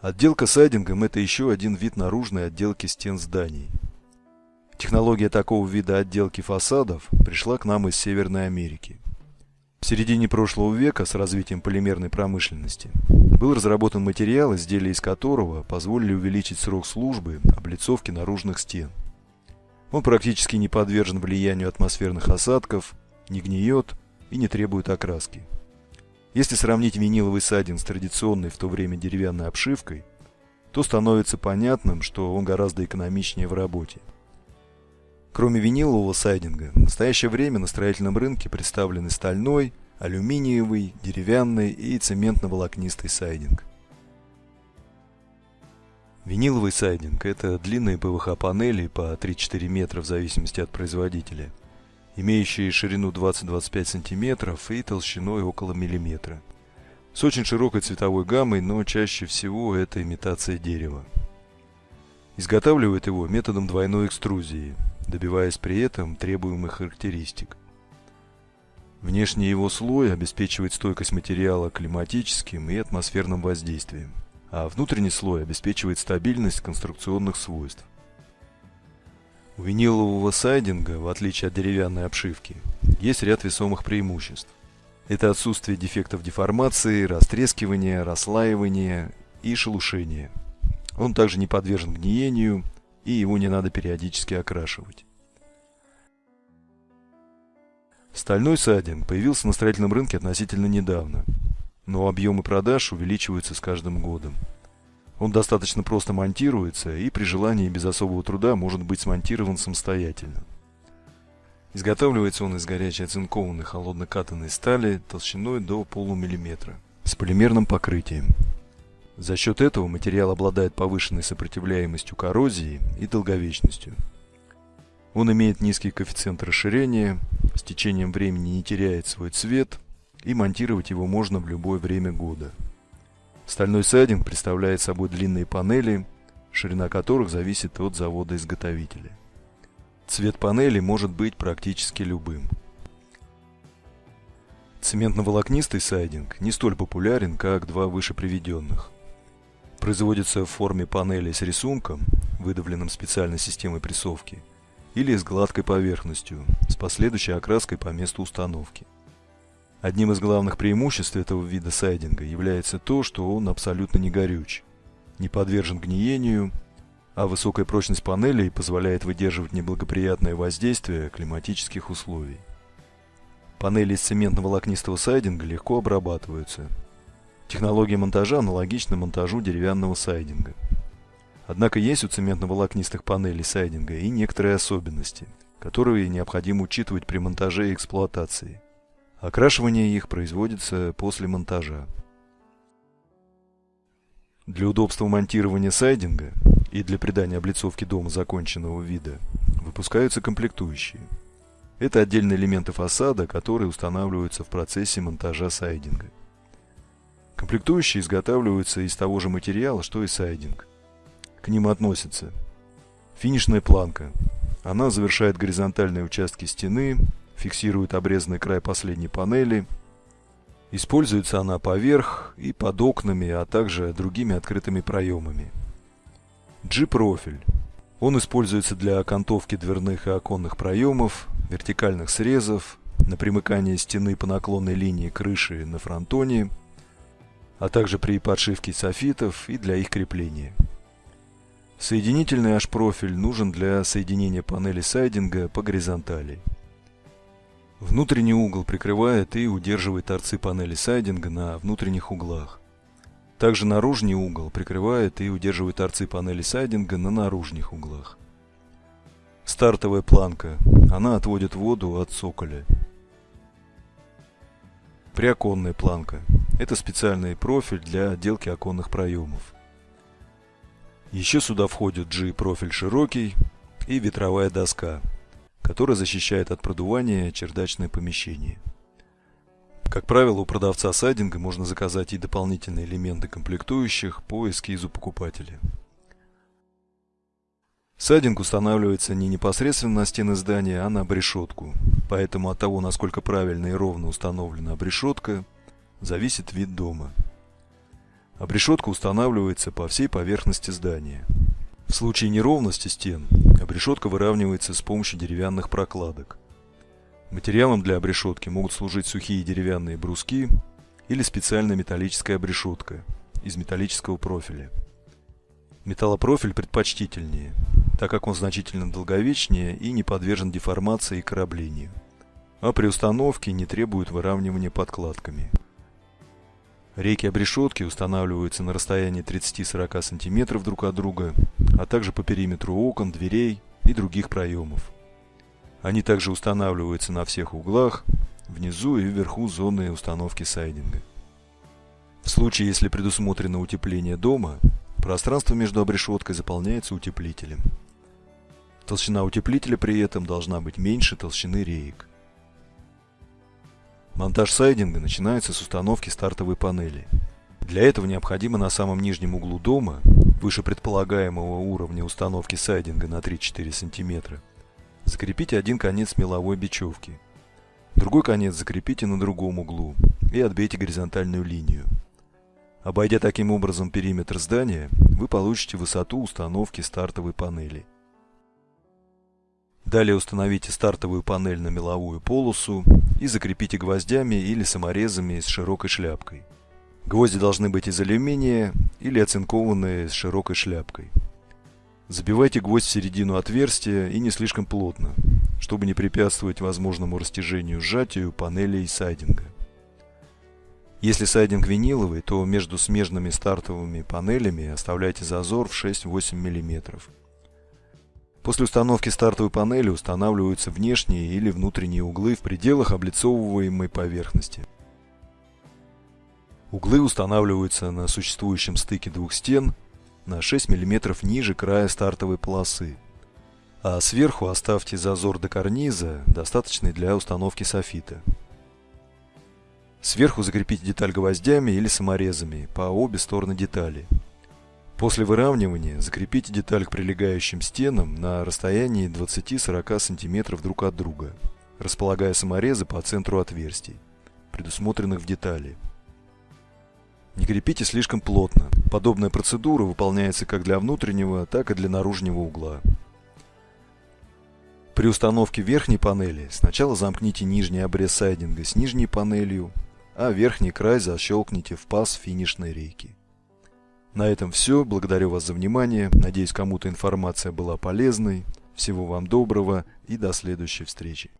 Отделка сайдингом – это еще один вид наружной отделки стен зданий. Технология такого вида отделки фасадов пришла к нам из Северной Америки. В середине прошлого века с развитием полимерной промышленности был разработан материал, изделия из которого позволили увеличить срок службы облицовки наружных стен. Он практически не подвержен влиянию атмосферных осадков, не гниет и не требует окраски. Если сравнить виниловый сайдинг с традиционной в то время деревянной обшивкой, то становится понятным, что он гораздо экономичнее в работе. Кроме винилового сайдинга, в настоящее время на строительном рынке представлены стальной, алюминиевый, деревянный и цементно-волокнистый сайдинг. Виниловый сайдинг – это длинные ПВХ-панели по 3-4 метра в зависимости от производителя – имеющие ширину 20-25 см и толщиной около миллиметра. С очень широкой цветовой гаммой, но чаще всего это имитация дерева. Изготавливают его методом двойной экструзии, добиваясь при этом требуемых характеристик. Внешний его слой обеспечивает стойкость материала климатическим и атмосферным воздействием, а внутренний слой обеспечивает стабильность конструкционных свойств. У винилового сайдинга, в отличие от деревянной обшивки, есть ряд весомых преимуществ. Это отсутствие дефектов деформации, растрескивания, расслаивания и шелушения. Он также не подвержен гниению, и его не надо периодически окрашивать. Стальной сайдинг появился на строительном рынке относительно недавно, но объемы продаж увеличиваются с каждым годом. Он достаточно просто монтируется и при желании без особого труда может быть смонтирован самостоятельно. Изготавливается он из горячей оцинкованной холодно-катанной стали толщиной до полумиллиметра с полимерным покрытием. За счет этого материал обладает повышенной сопротивляемостью коррозии и долговечностью. Он имеет низкий коэффициент расширения, с течением времени не теряет свой цвет и монтировать его можно в любое время года. Стальной сайдинг представляет собой длинные панели, ширина которых зависит от завода-изготовителя. Цвет панели может быть практически любым. Цементно-волокнистый сайдинг не столь популярен, как два выше приведенных. Производится в форме панели с рисунком, выдавленным специальной системой прессовки, или с гладкой поверхностью, с последующей окраской по месту установки. Одним из главных преимуществ этого вида сайдинга является то, что он абсолютно не горюч, не подвержен гниению, а высокая прочность панелей позволяет выдерживать неблагоприятное воздействие климатических условий. Панели из цементно-волокнистого сайдинга легко обрабатываются. Технология монтажа аналогична монтажу деревянного сайдинга. Однако есть у цементно-волокнистых панелей сайдинга и некоторые особенности, которые необходимо учитывать при монтаже и эксплуатации – Окрашивание их производится после монтажа. Для удобства монтирования сайдинга и для придания облицовке дома законченного вида выпускаются комплектующие. Это отдельные элементы фасада, которые устанавливаются в процессе монтажа сайдинга. Комплектующие изготавливаются из того же материала, что и сайдинг. К ним относятся финишная планка. Она завершает горизонтальные участки стены, фиксирует обрезанный край последней панели. Используется она поверх и под окнами, а также другими открытыми проемами. G-профиль. Он используется для окантовки дверных и оконных проемов, вертикальных срезов, на примыкание стены по наклонной линии крыши на фронтоне, а также при подшивке софитов и для их крепления. Соединительный H-профиль нужен для соединения панели сайдинга по горизонтали. Внутренний угол прикрывает и удерживает торцы панели сайдинга на внутренних углах. Также наружный угол прикрывает и удерживает торцы панели сайдинга на наружных углах. Стартовая планка. Она отводит воду от цоколя. Приоконная планка. Это специальный профиль для отделки оконных проемов. Еще сюда входит G-профиль широкий и ветровая доска – которая защищает от продувания чердачное помещение. Как правило, у продавца сайдинга можно заказать и дополнительные элементы комплектующих по эскизу покупателя. Сайдинг устанавливается не непосредственно на стены здания, а на обрешетку, поэтому от того, насколько правильно и ровно установлена обрешетка, зависит вид дома. Обрешетка устанавливается по всей поверхности здания. В случае неровности стен обрешетка выравнивается с помощью деревянных прокладок. Материалом для обрешетки могут служить сухие деревянные бруски или специальная металлическая обрешетка из металлического профиля. Металлопрофиль предпочтительнее, так как он значительно долговечнее и не подвержен деформации и кораблению, а при установке не требует выравнивания подкладками. Рейки обрешетки устанавливаются на расстоянии 30-40 см друг от друга, а также по периметру окон, дверей и других проемов. Они также устанавливаются на всех углах, внизу и вверху зоны установки сайдинга. В случае, если предусмотрено утепление дома, пространство между обрешеткой заполняется утеплителем. Толщина утеплителя при этом должна быть меньше толщины реек. Монтаж сайдинга начинается с установки стартовой панели. Для этого необходимо на самом нижнем углу дома, выше предполагаемого уровня установки сайдинга на 3-4 см, закрепить один конец меловой бечевки. Другой конец закрепите на другом углу и отбейте горизонтальную линию. Обойдя таким образом периметр здания, вы получите высоту установки стартовой панели. Далее установите стартовую панель на меловую полосу и закрепите гвоздями или саморезами с широкой шляпкой. Гвозди должны быть из алюминия или оцинкованные с широкой шляпкой. Забивайте гвоздь в середину отверстия и не слишком плотно, чтобы не препятствовать возможному растяжению сжатию панелей сайдинга. Если сайдинг виниловый, то между смежными стартовыми панелями оставляйте зазор в 6-8 мм. После установки стартовой панели устанавливаются внешние или внутренние углы в пределах облицовываемой поверхности. Углы устанавливаются на существующем стыке двух стен на 6 мм ниже края стартовой полосы, а сверху оставьте зазор до карниза, достаточный для установки софита. Сверху закрепите деталь гвоздями или саморезами по обе стороны детали. После выравнивания закрепите деталь к прилегающим стенам на расстоянии 20-40 см друг от друга, располагая саморезы по центру отверстий, предусмотренных в детали. Не крепите слишком плотно. Подобная процедура выполняется как для внутреннего, так и для наружного угла. При установке верхней панели сначала замкните нижний обрез сайдинга с нижней панелью, а верхний край защелкните в паз финишной рейки. На этом все. Благодарю вас за внимание. Надеюсь, кому-то информация была полезной. Всего вам доброго и до следующей встречи.